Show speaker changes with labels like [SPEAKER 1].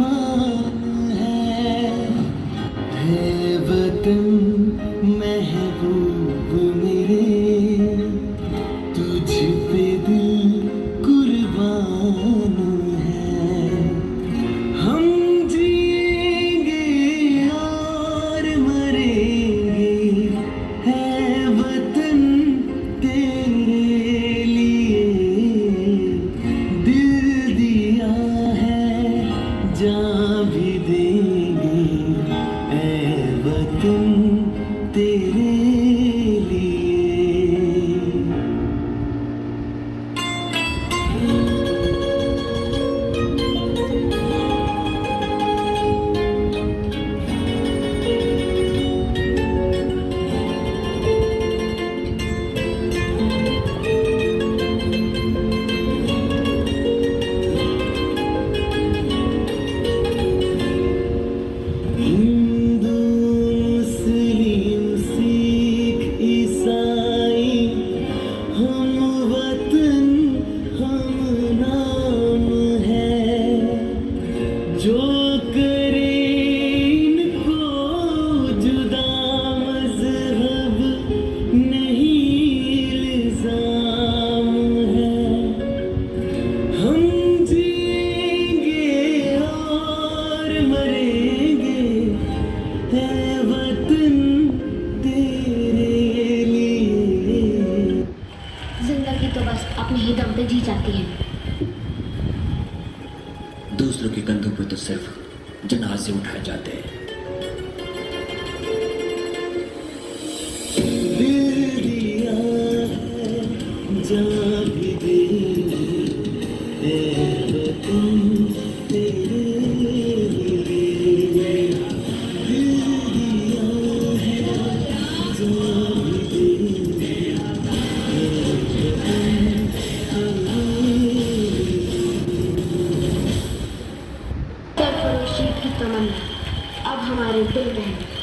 [SPEAKER 1] अरमान है हे वतन जो करे इनको जुदा मज़हब नहीं इल्ज़ाम है। हम जिएँगे और मरेंगे, है वतन तेरे लिए।
[SPEAKER 2] ज़िंदगी तो बस अपने ही दम पे जी जाती है।
[SPEAKER 3] दूसरों के कंधों पर तो सिर्फ़ जनाजे उठाए जाते हैं।
[SPEAKER 1] जा भी दिल
[SPEAKER 2] तमन्ना। अब हमारे दिल में है।